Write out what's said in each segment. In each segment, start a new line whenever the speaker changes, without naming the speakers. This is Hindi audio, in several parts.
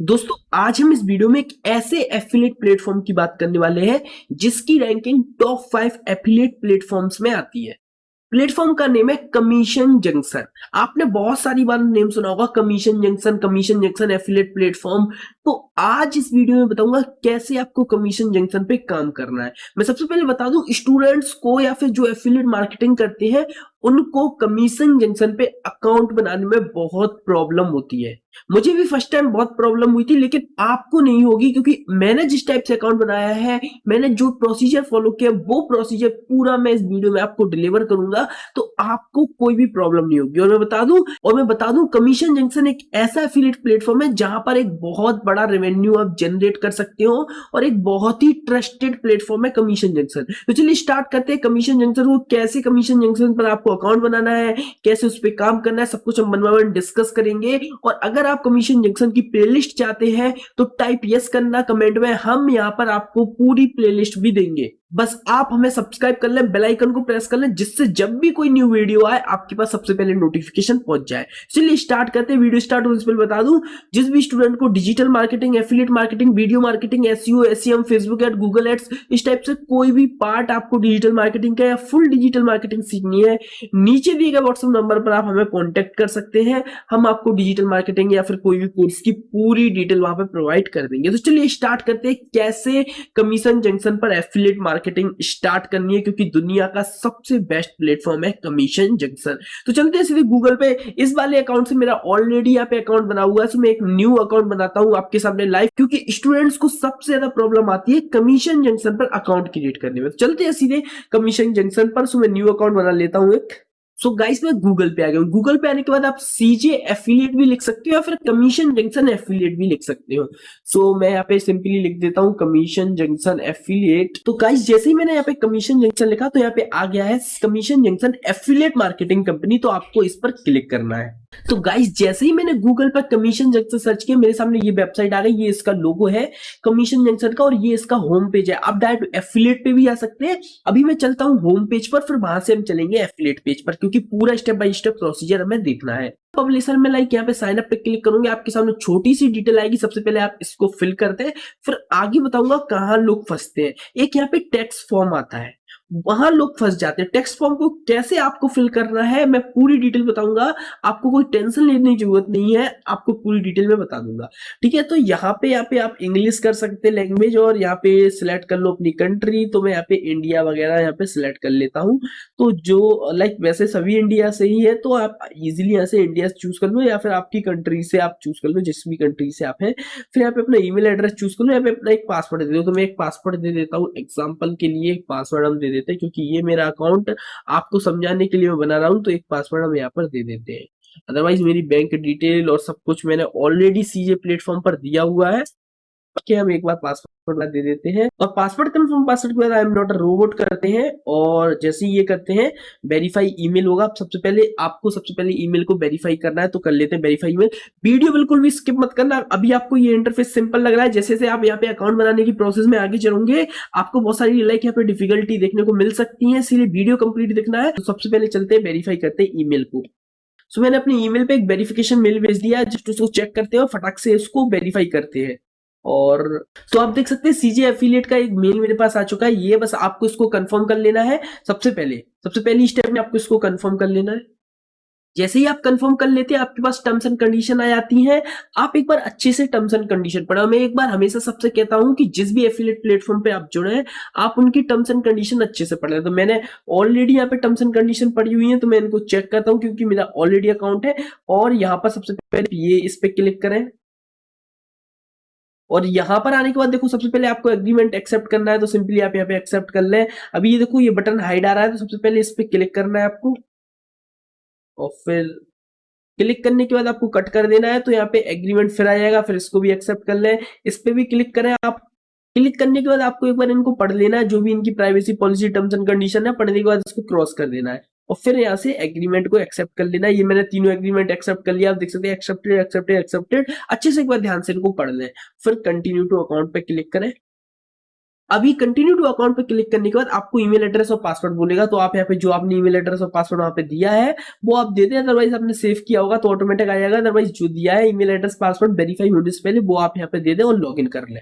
दोस्तों, आज हम इस वीडियो में एक ऐसे एफिलिएट प्लेटफॉर्म की बात करने वाले हैं, जिसकी ranking top five affiliate platforms में आती है। प्लेटफॉर्म का नेम है कमीशन जंक्शन आपने बहुत सारी बार नेम सुना होगा Commission Junction Commission Junction affiliate platform तो आज इस वीडियो में बताऊँगा कैसे आपको कमीशन जंक्शन पे काम करना है। मैं सबसे पहले बता दूँ स्टूडेंट्स को या फिर जो एफिलेट मार्केटिंग करते हैं उनको कमीशन जंक्शन पे अकाउंट बनाने में बहुत प्रॉब्लम होती है। मुझे भी फ़र्स्ट टाइम बहुत प्रॉब्लम हुई थी, लेकिन आपको नहीं होगी, क्योंकि मैंने जिस टाइप से अकाउंट बनाया है, मैंने जो प्रोसीजर फॉलो किया, वो प्रोसीजर पूरा मैं इस वीडियो में आपको डिलीवर करूँगा तो आपको कोई भी प्रॉब्लम नहीं होगी। और मैं बता दूँ, और मैं बता दूँ कमीशन जंक्शन एक ऐसा एफिलिएट प्लेटफॉर्म है, जहाँ पर एक बहुत बड़ा रेवेन्यू आप जनरेट कर सकते हो, और एक बहुत ही ट्रस्टेड प्लेटफॉर्म है कमीशन जंक्शन तो चलिए स्टार्ट करते हैं कमीशन जंक्शन को, कैसे कमीशन जंक्शन पर आपको अकाउंट बनाना है, कैसे उस पर काम करना है, सब कुछ हम बनवा डिस्कस करेंगे। और अगर आप कमीशन जंक्शन की प्लेलिस्ट चाहते हैं तो टाइप यस करना कमेंट में हम यहाँ पर आपको पूरी प्लेलिस्ट भी देंगे। बस आप हमें सब्सक्राइब कर लें बेल आइकन को प्रेस कर लें, जिससे जब भी कोई न्यू वीडियो आए, आपके पास सबसे पहले नोटिफिकेशन पहुँच जाए। चलिए स्टार्ट करते हैं वीडियो स्टार्ट होने से पहले बता दूँ, जिस भी स्टूडेंट को digital marketing affiliate marketing video marketing SEO SEM Facebook ad Google ads इस टाइप से कोई भी पार्ट आपको डिजिटल मार्केटिंग का या फुल डिजिटल मार्केटिंग सीखनी है, नीचे दिए गए व्हाट्सएप नंबर पर आप हमें कॉन्टेक्ट कर सकते हैं। हम आपको डिजिटल मार्केटिंग या फिर कोई भी कोर्स की पूरी डिटेल वहाँ पर प्रोवाइड कर देंगे। तो चलिए स्टार्ट करते हैं, कैसे कमीशन जंक्शन पर एफिलिएट मार्केटिंग स्टार्ट स्टार्ट करनी है, क्योंकि दुनिया का सबसे बेस्ट प्लेटफॉर्म है कमीशन जंक्शन तो चलते हैं सीधे गूगल पे। इस वाले अकाउंट से मेरा ऑलरेडी यहाँ पे अकाउंट बना हुआ है तो मैं एक न्यू अकाउंट बनाता हूँ आपके सामने लाइव क्योंकि स्टूडेंट्स को सबसे ज़्यादा प्रॉब्लम आती है कमीशन जंक्शन पर अकाउंट क्रिएट करने में। तो चलते हैं सीधे कमीशन जंक्शन पर, सो मैं न्यू अकाउंट बना लेता हूँ एक। सो so गाइस मैं गूगल पे आ गया गूगल पे आने के बाद आप सीजे एफिलिएट भी लिख सकते हो या फिर कमीशन जंक्शन एफिलिएट भी लिख सकते हो। सो so, मैं यहाँ पे सिंपली लिख देता हूँ कमीशन जंक्शन एफिलिएट तो गाइस जैसे ही मैंने यहाँ पे कमीशन जंक्शन लिखा तो यहाँ पे आ गया है Commission Junction affiliate marketing company तो आपको इस पर क्लिक करना है। तो गाइस जैसे ही मैंने गूगल पर कमीशन जंक्शन सर्च किया मेरे सामने ये वेबसाइट आ गई ये इसका लोगो है कमीशन जंक्शन का और ये इसका होम पेज है। आप डायरेक्ट एफिलेट पे भी आ सकते हैं। अभी मैं चलता हूँ होम पेज पर फिर वहाँ से हम चलेंगे एफिलेट पेज पर क्योंकि पूरा स्टेप बाय स्टेप प्रोसीजर हमें देखना है। पब्लिशर में लाइक यहाँ पे साइन अप पे क्लिक करूँगे, आपके सामने छोटी सी डिटेल आएगी। सबसे पहले आप इसको फिल करते हैं, फिर आगे बताऊँगा कहाँ लोग फंसते हैं। एक यहाँ पे टैक्स फॉर्म आता है। वहाँ लोग फंस जाते हैं। टेक्स्ट फॉर्म को कैसे आपको फिल करना है, मैं पूरी डिटेल बताऊँगा। आपको कोई टेंशन लेने की ज़रूरत नहीं है, आपको पूरी डिटेल में बता दूँगा। ठीक है तो यहाँ पे यहाँ पे आप इंग्लिश कर सकते हैं लैंग्वेज और यहाँ पे सिलेक्ट कर लो अपनी कंट्री तो मैं यहाँ पे इंडिया वगैरह यहाँ पे सिलेक्ट कर लेता हूँ। तो जो लाइक वैसे सभी इंडिया से ही है तो आप इजिली यहाँ से इंडिया चूज़ कर लो या फिर आपकी कंट्री से आप चूज़ कर लो, जिस भी कंट्री से आप है। फिर यहाँ पे अपना ईमेल एड्रेस चूज़ कर लो, यहाँ पे अपना एक पासवर्ड दे दो। तो मैं एक पासवर्ड दे देता हूँ। एग्ज़ाम्पल के लिए एक पासवर्ड हम दे देते हैं, क्योंकि ये मेरा अकाउंट आपको समझाने के लिए मैं बना रहा हूँ तो एक पासवर्ड हम यहाँ पर दे देते हैं। अदरवाइज़ मेरी बैंक डिटेल और सब कुछ मैंने ऑलरेडी सीजे प्लेटफॉर्म पर दिया हुआ है। हम एक बार पासवर्ड दे देते हैं। और पासवर्ड कंफर्म पासवर्ड के बाद I am not a robot करते हैं और जैसे ये करते हैं वेरीफाई ईमेल होगा। सबसे पहले आपको, सबसे पहले ईमेल को वेरीफाई करना है तो कर लेते हैं वेरीफाई ईमेल वीडियो बिल्कुल भी स्किप मत करना। अभी आपको ये इंटरफेस सिंपल लग रहा है। जैसे जैसे आप यहाँ पे अकाउंट बनाने की प्रोसेस में आगे चलोगे, आपको बहुत सारी लाइक यहाँ पे डिफिकल्टी देखने को मिल सकती है। इसीलिए वीडियो कंप्लीट देखना है। तो सबसे पहले चलते हैं वेरीफाई करते हैं ईमेल को। सो मैंने अपनी ईमेल पे एक वेरिफिकेशन मेल भेज दिया जस्ट उसको चेक करते हैं और फटाक से इसको वेरीफाई करते हैं। और तो आप देख सकते हैं सीजे एफिलिएट का एक मेल मेरे पास आ चुका है। ये बस आपको इसको कंफर्म कर लेना है। सबसे पहले, सबसे पहली स्टेप में आपको इसको कंफर्म कर लेना है। जैसे ही आप कंफर्म कर लेते हैं, आपके पास टर्म्स एंड कंडीशन आ जाती हैं। आप एक बार अच्छे से टर्म्स एंड कंडीशन पढ़ा। मैं एक बार हमेशा सबसे कहता हूँ कि जिस भी एफिलेट प्लेटफॉर्म पे आप जुड़े हैं, आप उनकी टर्म्स एंड कंडीशन अच्छे से पढ़ तो मैंने ऑलरेडी यहाँ पे टर्म्स एंड कंडीशन पढ़ी हुई है तो मैं इनको चेक करता हूँ, क्योंकि मेरा ऑलरेडी अकाउंट है। और यहाँ पर सबसे पहले ये इस पे क्लिक करें। और यहाँ पर आने के बाद देखो, सबसे पहले आपको एग्रीमेंट एक्सेप्ट करना है तो सिंपली आप यहाँ पे एक्सेप्ट कर लें। अभी ये देखो, ये बटन हाइड आ रहा है तो सबसे पहले इस पे क्लिक करना है आपको। और फिर क्लिक करने के बाद आपको कट कर देना है तो यहाँ पे एग्रीमेंट फिर आ जाएगा, फिर इसको भी एक्सेप्ट कर लें। इस पे भी क्लिक करें आप। क्लिक करने के बाद आपको एक बार इनको पढ़ लेना है, जो भी इनकी privacy policy terms and condition है, पढ़ने के बाद इसको क्रॉस कर देना है। और फिर यहाँ से एग्रीमेंट को एक्सेप्ट कर लेना। ये मैंने तीनों एग्रीमेंट एक्सेप्ट कर लिया। आप देख सकते हैं एक्सेप्टेड एक्सेप्टेड एक्सेप्टेड अच्छे से एक बार ध्यान से इनको पढ़ लें। फिर कंटिन्यू टू अकाउंट पे क्लिक करें। अभी कंटिन्यू टू अकाउंट पे क्लिक करने के बाद आपको ईमेल एड्रेस और पासवर्ड बोलेगा। तो आप यहाँ पे जो आपने ईमेल एड्रेस और पासवर्ड वहाँ पे दिया है, वो आप दे दें। अदरवाइज़ आपने सेव किया होगा तो ऑटोमेटिक आ जाएगा। अदरवाइज़ जो दिया है ईमेल एड्रेस पासवर्ड वेरीफाई होने से पहले वो आप यहाँ पे दे दें और लॉग कर लें।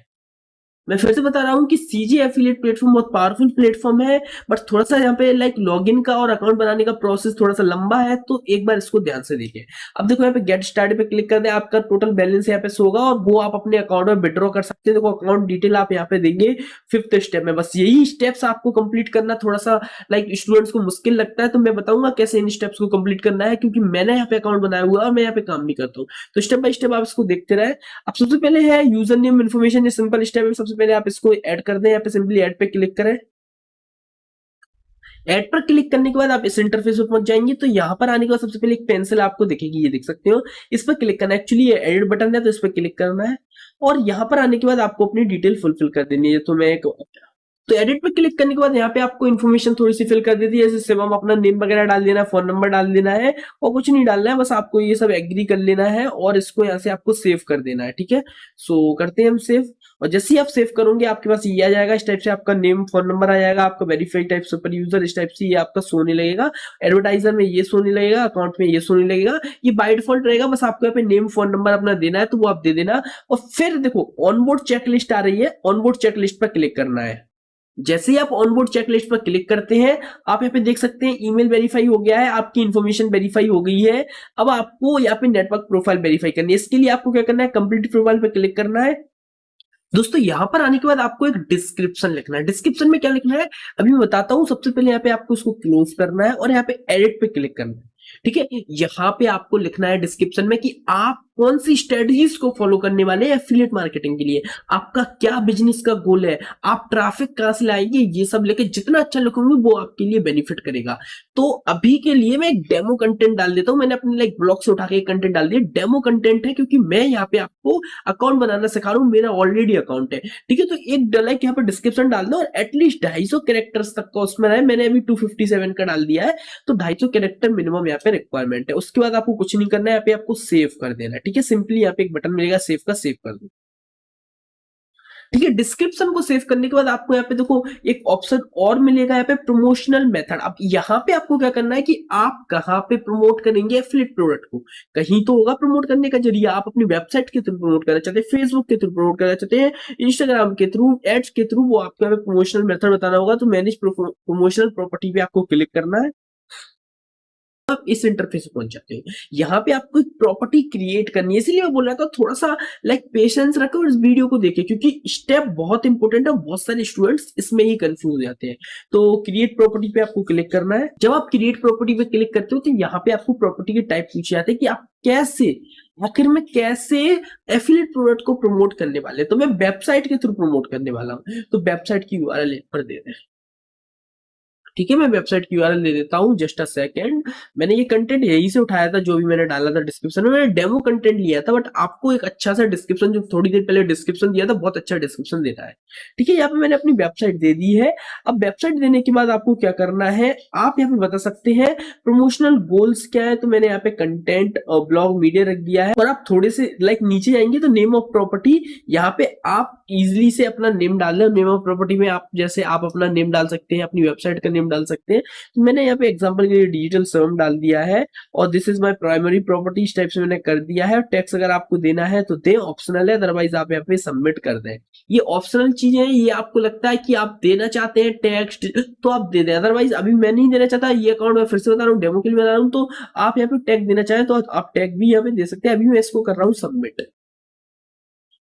मैं फिर से बता रहा हूँ कि सीजी एफिलिएट प्लेटफॉर्म बहुत पावरफुल प्लेटफॉर्म है बट थोड़ा सा यहाँ पे लाइक लॉगिन का और अकाउंट बनाने का प्रोसेस थोड़ा सा लंबा है तो एक बार इसको ध्यान से देखिए। अब देखो यहाँ पे गेट स्टार्ट पे क्लिक कर दे, आपका टोटल बैलेंस यहाँ पे होगा और वो आप अपने अकाउंट में विड्रॉ कर सकते हैं। देखो अकाउंट डिटेल आप यहाँ पे देंगे फिफ्थ स्टेप में, बस यही स्टेप्स आपको कंप्लीट करना थोड़ा सा लाइक स्टूडेंट्स को मुश्किल लगता है तो मैं बताऊँगा कैसे इन स्टेप्स को कंप्लीट करना है, क्योंकि मैंने यहाँ पे अकाउंट बनाया हुआ और मैं यहाँ पे काम नहीं करता हूँ। तो स्टेप बाय स्टेप आप इसको देखते रहे। अब सबसे पहले है user name information simple step है सबसे पहले आप इसको ऐड कर दें, यहाँ पे सिंपली ऐड पे क्लिक करें। एड पर क्लिक करने के बाद आप इस इंटरफेस पर पहुँच जाएँगे तो यहाँ पर आने के बाद सबसे पहले एक पेंसिल आपको दिखेगी, ये देख सकते हो। इस पर क्लिक करना एक्चुअली ये एडिट बटन है तो इस पर क्लिक करना है। और यहाँ पर आने के बाद आपको अपनी डिटेल फुलफिल कर देनी है। तो मैं एक तो एडिट पे क्लिक करने के बाद यहाँ पे आपको इन्फॉर्मेशन थोड़ी सी फिल कर देती है। जैसे हम अपना नेम वगैरह डाल देना है फ़ोन नंबर डाल देना है और कुछ नहीं डालना है, बस आपको ये सब एग्री कर लेना है और इसको यहाँ से आपको सेव कर देना है, ठीक है? सो करते हैं हम सेव और जैसे ही आप सेव करोगे, आपके पास ये आ जाएगा। इस टाइप से आपका नेम फ़ोन नंबर आ जाएगा, आपका वेरीफाइड टाइप सुपर यूज़र इस टाइप से ये आपका सोने लगेगा। एडवर्टाइजर में ये सोने लगेगा अकाउंट में ये सोने लगेगा। ये बाय डिफ़ॉल्ट रहेगा, बस आपको यहाँ पे नेम फ़ोन नंबर अपना देना है तो वो आप दे देना। और फिर देखो ऑनबोर्ड चेकलिस्ट आ रही है। ऑनबोर्ड चेकलिस्ट पर क्लिक करना है। जैसे ही आप ऑनबोर्ड चेकलिस्ट पर क्लिक करते हैं, आप यहाँ पे देख सकते हैं ईमेल वेरीफाई हो गया है, आपकी इन्फॉर्मेशन वेरीफाई हो गई है। अब आपको यहाँ पे नेटवर्क प्रोफ़ाइल वेरीफाई करनी है। इसके लिए आपको क्या करना है? कंप्लीट प्रोफ़ाइल पर क्लिक करना है। दोस्तों, यहाँ पर आने के बाद आपको एक डिस्क्रिप्शन लिखना है। डिस्क्रिप्शन में क्या लिखना है? अभी मैं बताता हूँ, सबसे पहले यहाँ पे आपको इसको क्लोज करना है और यहाँ पे एडिट पे क्लिक करना है। ठीक है? यहाँ पे आपको लिखना है डिस्क्रिप्शन में कि आप कौन सी स्ट्रेटजीज को फॉलो करने वाले हैं एफिलिएट मार्केटिंग के लिए? आपका क्या बिज़नेस का गोल है? आप ट्रैफ़िक कहाँ से लाएँगे? ये सब लेके जितना अच्छा लिखोगे वो आपके लिए बेनिफिट करेगा। तो अभी के लिए मैं एक डेमो कंटेंट डाल देता हूँ। मैंने अपने लाइक ब्लॉग से उठा के कंटेंट डाल दिया। डेमो कंटेंट है क्योंकि मैं यहाँ पे आपको अकाउंट बनाना सिखा रहा हूँ। मेरा ऑलरेडी अकाउंट है। ठीक है तो एक लाइक यहाँ पर डिस्क्रिप्शन डाल दो और एटलीस्ट ढाई सौ कैरेक्टर्स तक का उसमें रहे। मैंने अभी टू का डाल दिया है। तो ढाई सौ कैरेक्टर मिनिमम यहाँ पे रिक्वायरमेंट है। उसके बाद आपको कुछ नहीं करना है। यहाँ पे आपको सेव कर देना है। ठीक है? सिंपली यहाँ पे एक बटन मिलेगा सेव का सेव कर दो। ठीक है? डिस्क्रिप्शन को सेव करने के बाद आपको यहाँ पे देखो, एक ऑप्शन और मिलेगा यहाँ पे प्रमोशनल मेथड अब यहाँ पे आपको क्या करना है कि आप कहाँ पे प्रमोट करेंगे एफिलेट प्रोडक्ट को? कहीं तो होगा प्रमोट करने का ज़रिए आप अपनी वेबसाइट के थ्रू प्रमोट करना चाहते हैं फेसबुक के थ्रू प्रमोट करना चाहते हैं इंस्टाग्राम के थ्रू एड्स के थ्रू वो आपको यहाँ पे प्रमोशनल मेथड बताना होगा। तो मैनेज प्रमोशनल प्रॉपर्टी पे आपको क्लिक करना है। आप इस इंटरफेस पहुँच जाते हैं। यहाँ पे आपको एक प्रॉपर्टी क्रिएट करनी है। इसलिए मैं बोल रहा था थोड़ा सा लाइक पेशेंस रखो और इस वीडियो को देखे क्योंकि स्टेप बहुत इंपॉर्टेंट है बहुत सारे स्टूडेंट्स इसमें ही कंफ्यूज हो जाते हैं। तो क्रिएट प्रॉपर्टी पे आपको क्लिक करना है। जब आप क्रिएट प्रॉपर्टी पे क्लिक करते हो तो यहाँ पे आपको प्रॉपर्टी के टाइप पूछे जाते हैं कि आप कैसे, आखिर में कैसे एफिलेट प्रोडक्ट को प्रमोट करने वाले तो मैं वेबसाइट के थ्रू प्रमोट करने वाला हूँ। तो वेबसाइट की यूआरएल पर दे दें ठीक है, मैं वेबसाइट की यूआरएल दे देता हूँ जस्ट अ सेकेंड मैंने ये कंटेंट यही से उठाया था, जो भी मैंने डाला था डिस्क्रिप्शन में, मैंने डेमो कंटेंट लिया था बट आपको एक अच्छा सा डिस्क्रिप्शन जो थोड़ी देर पहले डिस्क्रिप्शन दिया था, बहुत अच्छा डिस्क्रिप्शन देता है। ठीक है, यहाँ पे मैंने अपनी वेबसाइट दे दी है। अब वेबसाइट देने के बाद आपको क्या करना है, आप यहाँ पे बता सकते हैं प्रमोशनल गोल्स क्या है तो मैंने यहाँ पे कंटेंट और ब्लॉग मीडिया रख दिया है। और आप थोड़े से लाइक नीचे जाएँगे तो नेम ऑफ़ प्रॉपर्टी यहाँ पे आप इजिली से अपना नेम डाल नेम ऑफ़ प्रॉपर्टी में आप, जैसे आप अपना नेम डाल सकते हैं, अपनी वेबसाइट का डाल सकते हैं। तो मैंने यहाँ पे एग्जांपल के लिए डिजिटल सर्म डाल दिया है और this is my primary property इस टाइप से मैंने कर दिया है। टैक्स अगर आपको देना है तो दें ऑप्शनल है अदरवाइज़ आप यहाँ पे सबमिट कर दें। ये ऑप्शनल चीज़ है, ये आपको लगता है कि आप देना चाहते हैं टैक्स तो आप दे दें। अदरवाइज़ अभी मैं नहीं देना चाहता, ये अकाउंट मैं फिर से बता रहा हूँ डेमो के लिए बता रहा हूँ तो आप यहाँ पे टैक्स देना चाहें तो आप टैक्स भी यहाँ पे दे सकते हैं। अभी मैं इसको कर रहा हूँ सबमिट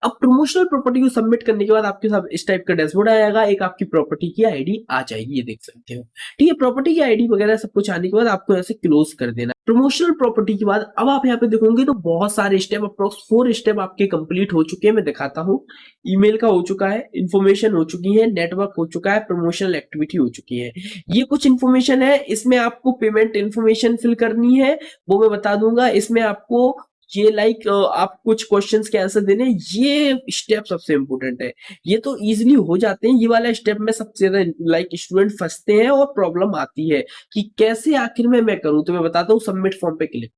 अब प्रमोशनल प्रॉपर्टी को सबमिट करने के बाद आपके साथ इस टाइप का डैशबोर्ड आएगा एक आपकी प्रॉपर्टी की आईडी आ जाएगी, ये देख सकते हो। ठीक है प्रॉपर्टी की आईडी वगैरह सब कुछ आने के बाद आपको ऐसे क्लोज कर देना। प्रमोशनल प्रॉपर्टी के बाद अब आप यहाँ पे देखोगे तो बहुत सारे स्टेप अप्रोक्स फोर स्टेप आपके कंप्लीट हो चुके हैं, मैं दिखाता हूँ। ईमेल का हो चुका है इन्फॉर्मेशन हो चुकी है नेटवर्क हो चुका है प्रमोशनल एक्टिविटी हो चुकी है। ये कुछ इन्फॉर्मेशन है, इसमें आपको पेमेंट इन्फॉर्मेशन फिल करनी है, वो मैं बता दूँगा, इसमें आपको ये लाइक like, आप कुछ क्वेश्चंस के आंसर देने ये स्टेप सबसे इंपॉर्टेंट है। ये तो इजीली हो जाते हैं ये वाला स्टेप में सबसे ज़्यादा लाइक स्टूडेंट फंसते हैं और प्रॉब्लम आती है कि कैसे आखिर में मैं करूँ। तो मैं बताता हूँ सबमिट फॉर्म पे क्लिक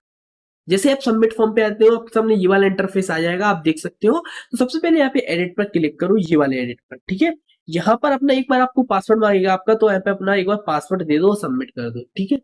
जैसे आप सबमिट फॉर्म पे आते हो आपके सामने ये वाला इंटरफेस आ जाएगा आप देख सकते हो। तो सबसे पहले यहाँ पे एडिट पर क्लिक करो ये वाले एडिट पर ठीक है? यहाँ पर अपना एक बार आपको पासवर्ड मांगेगा, आपका तो यहाँ पे अपना एक बार पासवर्ड दे दो सबमिट कर दो, ठीक है?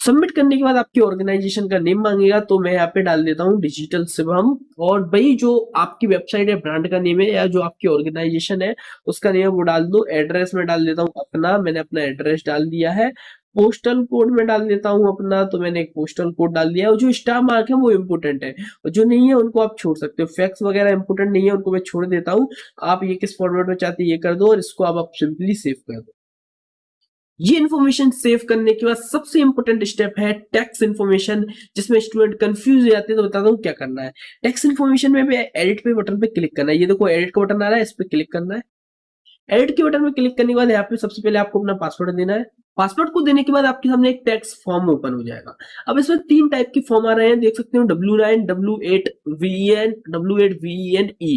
सबमिट करने के बाद आपकी ऑर्गेनाइजेशन का नेम मांगेगा तो मैं यहाँ पे डाल देता हूँ डिजिटल शिवम और भाई जो आपकी वेबसाइट है ब्रांड का नेम है या जो आपकी ऑर्गेनाइजेशन है, उसका नेम वो डाल दो एड्रेस में डाल देता हूँ अपना, मैंने अपना एड्रेस डाल दिया है। पोस्टल कोड में डाल देता हूँ अपना तो मैंने एक पोस्टल कोड डाल दिया और जो स्टार मार्क है वो इम्पोर्टेंट है। और जो नहीं है उनको आप छोड़ सकते हो। फैक्स वगैरह इंपोर्टेंट नहीं है उनको मैं छोड़ देता हूँ। आप ये किस फॉर्मेट में चाहते हैं ये कर दो और इसको आप, आप सिंपली सेव कर दो। ये इन्फॉर्मेशन सेव करने के बाद सबसे इंपॉर्टेंट स्टेप है टैक्स इन्फॉर्मेशन जिसमें स्टूडेंट कंफ्यूज हो जाते हैं तो बताता हूँ क्या करना है। टैक्स इन्फॉर्मेशन में भी एडिट पे बटन पे क्लिक करना है। ये देखो एडिट का बटन आ रहा है इस पर क्लिक करना है। एडिट के बटन में क्लिक करने के बाद यहाँ पे सबसे पहले आपको अपना पासवर्ड देना है। पासवर्ड को देने के बाद आपके सामने एक टैक्स फॉर्म ओपन हो जाएगा। अब इसमें तीन टाइप के फॉर्म आ रहे हैं। देख सकते हो W nine W eight V N W eight V N E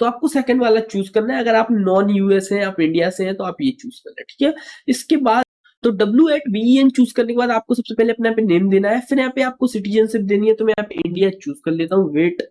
तो आपको सेकंड वाला चूज़ करना है। अगर आप नॉन यूएस हैं, आप इंडिया से हैं तो आप ये चूज़ करना है ठीक है? इसके बाद तो W eight V N choose करने के बाद आपको सबसे पहले अपने यहाँ पे नेम देना है। फिर यहाँ पे आपको सिटीजनशिप देनी है तो मैं यहाँ पे इंडिया चूज़ कर लेता हूँ। वेट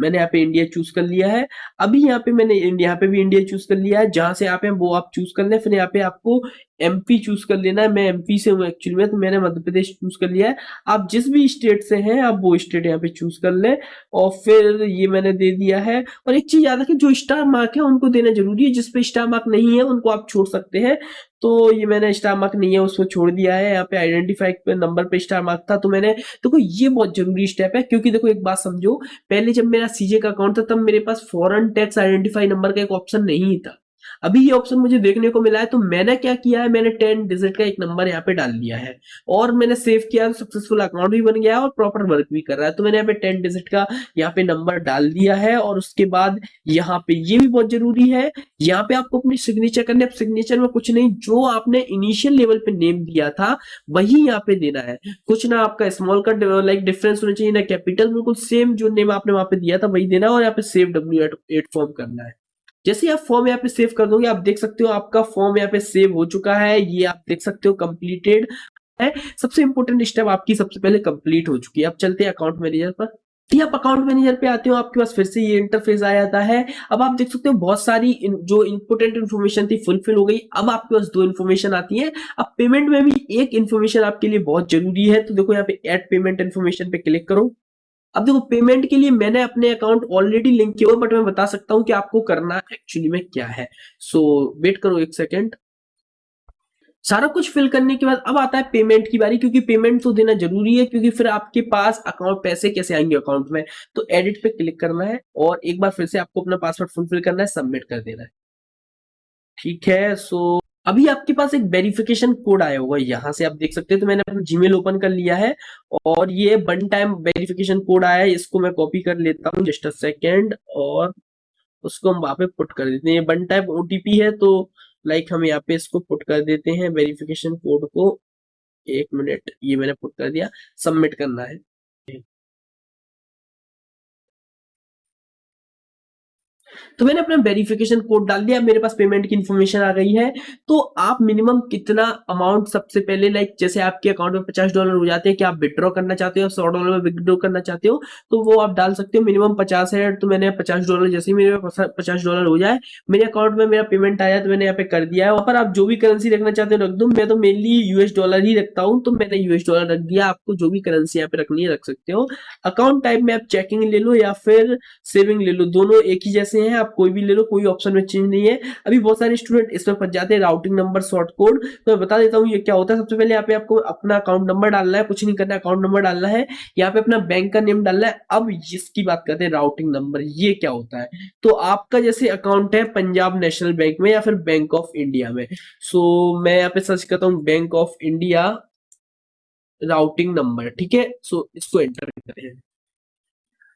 मैंने यहाँ पे इंडिया चूज़ कर लिया है। अभी यहाँ पे मैंने यहाँ पे भी इंडिया चूज़ कर लिया है। जहाँ से आप वो आप चूज़ कर लें, फिर यहाँ पे आपको एमपी चूज़ कर लेना है। मैं एमपी से हूँ एक्चुअली में तो मैंने मध्य प्रदेश चूज़ कर लिया है। आप जिस भी स्टेट से हैं, आप वो स्टेट यहाँ पे चूज़ कर लें और फिर ये मैंने दे दिया है। और एक चीज़ याद रखें, जो स्टार मार्क है, उनको देना ज़रूरी है। जिसपे स्टार मार्क नहीं है, उनको आप छोड़ सकते हैं। तो ये मैंने स्टार मार्क नहीं है, उसको छोड़ दिया है। यहाँ पे आइडेंटिफाई पे नंबर पे स्टार मार्क था तो मैंने, देखो, ये बहुत ज़रूरी स्टेप है। क्योंकि देखो, एक बात समझो, पहले जब मेरा सीजे का अकाउंट था, तब मेरे पास फॉरन टैक्स आइडेंटिफाई नंबर का एक ऑप्शन नहीं था। अभी ये ऑप्शन मुझे देखने को मिला है तो मैंने क्या किया है, मैंने टेन डिजिट का एक नंबर यहाँ पे डाल दिया है। और मैंने सेव किया सक्सेसफुल अकाउंट भी बन गया है और प्रॉपर वर्क भी कर रहा है। तो मैंने यहाँ पे टेन डिजिट का यहाँ पे नंबर डाल दिया है और उसके बाद यहाँ पे ये भी बहुत ज़रूरी है, यहाँ पे आपको अपनी सिग्नेचर करने अब सिग्नेचर में कुछ नहीं, जो आपने इनिशियल लेवल पे नेम दिया था, वही यहाँ पे देना है। कुछ ना आपका स्मॉल का लाइक डिफरेंस होना चाहिए, ना कैपिटल बिल्कुल सेम जो नेम आपने वहाँ पे दिया था, वही देना है और यहाँ पे सेव डब्ल्यू एट फॉर्म करना है। जैसे आप फॉर्म यहाँ पे सेव कर दोगे आप देख सकते हो आपका फॉर्म यहाँ पे सेव हो चुका है ये आप देख सकते हो कंप्लीटेड है। सबसे इंपॉर्टेंट स्टेप आपकी सबसे पहले कंप्लीट हो चुकी है। अब चलते हैं अकाउंट मैनेजर पर। आप अकाउंट मैनेजर पे आते हो आपके पास फिर से ये इंटरफेस आ जाता है। अब आप देख सकते हो बहुत सारी इन, जो इंपोर्टेंट इन्फॉर्मेशन थी फुलफिल हो गई। अब आपके पास दो इन्फॉर्मेशन आती है। अब पेमेंट में भी एक इन्फॉर्मेशन आपके लिए बहुत ज़रूरी है। तो देखो यहाँ पे एड पेमेंट इन्फॉर्मेशन पे क्लिक करो। अब देखो पेमेंट के लिए मैंने अपने अकाउंट ऑलरेडी लिंक किया हुआ बट मैं बता सकता हूँ कि आपको करना एक्चुअली में क्या है। सो so, वेट करो एक सेकेंड सारा कुछ फिल करने के बाद अब आता है पेमेंट की बारी क्योंकि पेमेंट तो देना ज़रूरी है क्योंकि फिर आपके पास अकाउंट पैसे कैसे आएँगे अकाउंट में? तो एडिट पे क्लिक करना है और एक बार फिर से आपको अपना पासवर्ड फुलफिल करना है सबमिट कर देना है। ठीक है सो अभी आपके पास एक वेरिफिकेशन कोड आया होगा, यहाँ से आप देख सकते हैं तो मैंने अपना जीमेल ओपन कर लिया है, और ये वन टाइम वेरिफिकेशन कोड आया है, इसको मैं कॉपी कर लेता हूँ जस्ट अ सेकेंड और उसको हम वहाँ पे पुट कर देते हैं। वन टाइम ओटीपी है तो लाइक हम यहाँ पे इसको पुट कर देते हैं वेरिफिकेशन कोड को। एक मिनट ये मैंने पुट कर दिया सबमिट करना है। तो मैंने अपना वेरिफिकेशन कोड डाल दिया, मेरे पास पेमेंट की इन्फॉर्मेशन आ गई है। तो आप मिनिमम कितना अमाउंट सबसे पहले लाइक जैसे आपके अकाउंट में पचास डॉलर हो जाते हैं कि आप विड्रॉ करना चाहते हो सौ डॉलर में विड्रॉ करना चाहते हो तो वो आप डाल सकते हो मिनिमम पचास है तो मैंने पचास डॉलर जैसे ही मेरे पचास डॉलर हो जाए, मेरे अकाउंट में मेरा पेमेंट आया तो मैंने यहाँ पे कर दिया है। और आप जो भी करेंसी रखना चाहते हो रख दो, मैं तो मेनली यूएस डॉलर ही रखता हूँ तो मैंने यूएस डॉलर रख दिया। आपको जो भी करेंसी यहाँ पे रखनी है रख सकते हो। अकाउंट टाइप में आप चेकिंग ले लो या फिर सेविंग ले लो, दोनों एक ही जैसे आप कोई भी ले लो, कोई ऑप्शन में चेंज नहीं है। अभी बहुत सारे स्टूडेंट इसमें फंस जाते हैं राउटिंग नंबर शॉर्ट कोड तो मैं बता देता हूँ, ये क्या होता है? सबसे पहले यहाँ पे आपको अपना अकाउंट नंबर डालना है, कुछ नहीं करना अकाउंट नंबर डालना है। यहाँ पे अपना बैंक का नेम डालना है। अब इसकी बात करते हैं राउटिंग नंबर ये क्या होता है? तो आपका जैसे अकाउंट है पंजाब नेशनल बैंक में या फिर बैंक ऑफ़ इंडिया में। सो मैं यहाँ पे सर्च करता हूँ Bank of India routing number ठीक है? सो इसको एंटर करते हैं।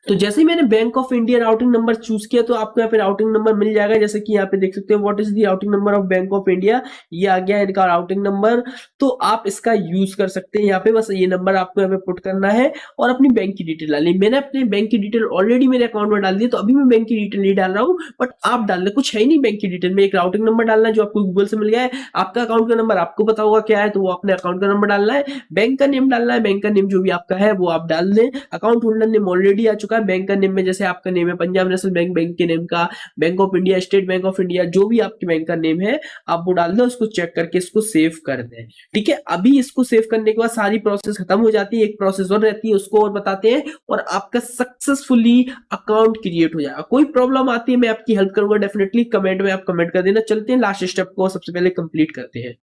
तो जैसे ही मैंने Bank of India routing number choose किया तो आपको यहाँ पे राउटिंग नंबर मिल जाएगा। जैसे कि यहाँ पे देख सकते हो what is the routing number of Bank of India ये आ गया इनका राउटिंग नंबर तो आप इसका यूज़ कर सकते हैं। यहाँ पे बस ये नंबर आपको यहाँ पे पुट करना है और अपनी बैंक की डिटेल डालनी मैंने अपने बैंक की डिटेल ऑलरेडी मेरे अकाउंट में डाल दी तो अभी मैं बैंक की डिटेल नहीं डाल रहा हूँ बट आप डाल कुछ है नहीं बैंक की डिटेल में। एक राउटिंग नंबर डालना है जो आपको गूगल से मिल गया है। आपका अकाउंट का नंबर आपको पता होगा क्या है तो वो अपने अकाउंट का नंबर डालना है। बैंक का नेम डालना है। बैंक का नेम जो भी आपका है, वो आप डाल दें। अकाउंट होल्डर नेम ऑलरेडी आ चुका चुका है बैंक का नेम में, जैसे आपका नेम है पंजाब नेशनल बैंक बैंक के नेम का Bank of India State Bank of India जो भी आपके बैंक का नेम है, आप वो डाल दो, उसको चेक करके इसको सेव कर दें। ठीक है? अभी इसको सेव करने के बाद सारी प्रोसेस खत्म हो जाती है, एक प्रोसेस और रहती है, उसको और बताते हैं और आपका सक्सेसफुली अकाउंट क्रिएट हो जाएगा। कोई प्रॉब्लम आती है, मैं आपकी हेल्प करूँगा डेफिनेटली कमेंट में आप कमेंट कर देना। चलते हैं लास्ट स्टेप को सबसे पहले कंप्लीट करते हैं।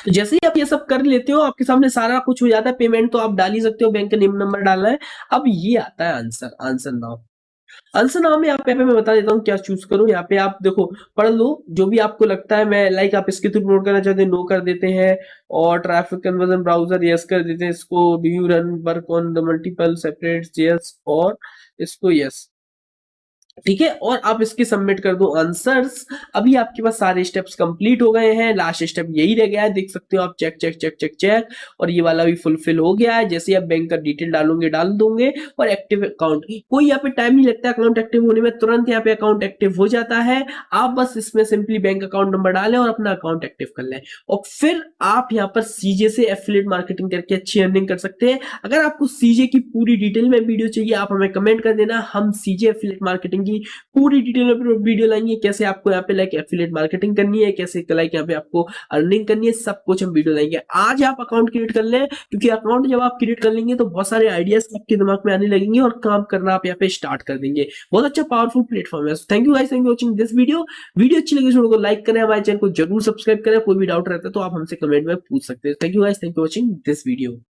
तो जैसे ही आप ये सब कर लेते हो, आपके सामने सारा कुछ हो जाता है पेमेंट तो आप डाल ही सकते हो बैंक का नेम नंबर डालना है। अब ये आता है आंसर आंसर नाउ आंसर नाम में आप यहाँ पे मैं बता देता हूँ क्या चूज़ करो। यहाँ पे आप देखो, पढ़ लो, जो भी आपको लगता है, मैं लाइक आप इसके थ्रू नोट करना चाहते हैं नो कर देते हैं। और ट्रैफ़िक कन्वर्जन ब्राउज़र यस कर देते हैं इसको। Do you run work on the multiple separate yes और इसको यस ठीक है? और आप इसके सबमिट कर दो आंसर्स अभी आपके पास सारे स्टेप्स कंप्लीट हो गए हैं। लास्ट स्टेप यही रह गया है। देख सकते हो आप check check check check check और ये वाला भी फुलफिल हो गया है। जैसे आप बैंक का डिटेल डालोगे, डाल दोगे और एक्टिव अकाउंट कोई यहाँ पे टाइम नहीं लगता। अकाउंट एक्टिव होने में तुरंत यहाँ पे अकाउंट एक्टिव हो जाता है। आप बस इसमें सिंपली बैंक अकाउंट नंबर डालें और अपना अकाउंट एक्टिव कर लें। और फिर आप यहाँ पर सीजे से एफिलेट मार्केटिंग करके अच्छी अर्निंग कर सकते हैं। अगर आपको सीजे की पूरी डिटेल में वीडियो चाहिए, आप हमें कमेंट कर देना। हम सीजे एफिलेट मार्केटिंग की पूरी डिटेल में वीडियो लाएँगे, कैसे आपको यहाँ पे लाइक एफिलेट मार्केटिंग करनी है, कैसे लाइक यहाँ पे आपको अर्निंग करनी है, सब कुछ हम वीडियो लाएँगे। आज आप अकाउंट क्रिएट कर लें, क्योंकि अकाउंट जब आप क्रिएट कर लेंगे तो बहुत सारे आइडियाज़ आपके दिमाग में आने लगेंगे और काम करना आप यहाँ पे स्टार्ट कर देंगे। बहुत अच्छा पावरफुल प्लेटफॉर्म है। Thank you guys thank you watching this video video अच्छी लगी को लाइक करें, हमारे चैनल को ज़रूर सब्सक्राइब करें, कोई भी डाउट रहता है तो आप हमसे कमेंट में पूछ सकते हैं। Thank you guys thank you watching this video